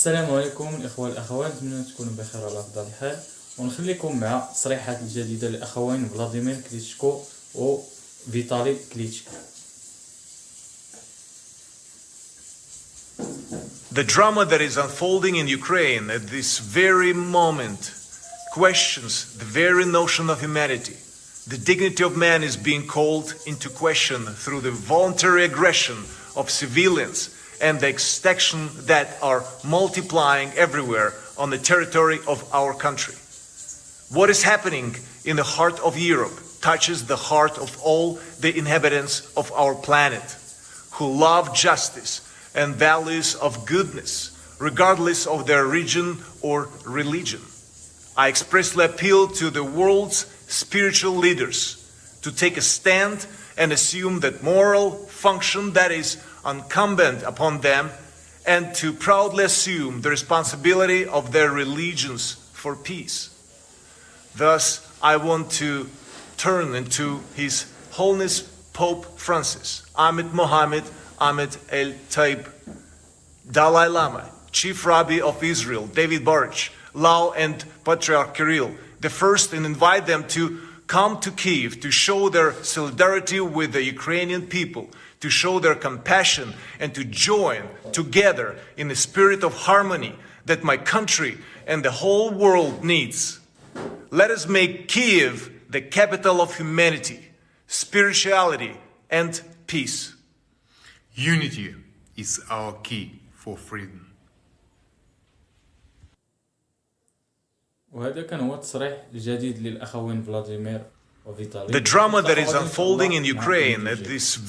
السلام عليكم الاخوه والاخوات نتمنى تكونوا بخير وعلى افضل حال ونخليكم مع التصريحات الجديده للاخوين فلاديمير كليتشكو وفيتالي كليتشكو The drama that is unfolding in Ukraine at this very moment questions the very notion of humanity. The dignity of man is being called into question through the voluntary aggression of civilians and the extinction that are multiplying everywhere on the territory of our country. What is happening in the heart of Europe touches the heart of all the inhabitants of our planet who love justice and values of goodness, regardless of their region or religion. I expressly appeal to the world's spiritual leaders to take a stand and assume that moral function that is incumbent upon them and to proudly assume the responsibility of their religions for peace. Thus, I want to turn into His Holiness Pope Francis, Ahmed Mohammed Ahmed El Taib, Dalai Lama, Chief Rabbi of Israel, David Baruch, Lau and Patriarch Kirill, the first, and invite them to come to Kiev to show their solidarity with the Ukrainian people, to show their compassion, and to join together in the spirit of harmony that my country and the whole world needs. Let us make Kiev the capital of humanity, spirituality, and peace. Unity is our key for freedom. وهذا كان هو التصريح الجديد للاخوين فلاديمير وفيتالي The drama that is نتلاقوا غدا إن شاء unfolding الله in مع Ukraine فيديو at جديد. this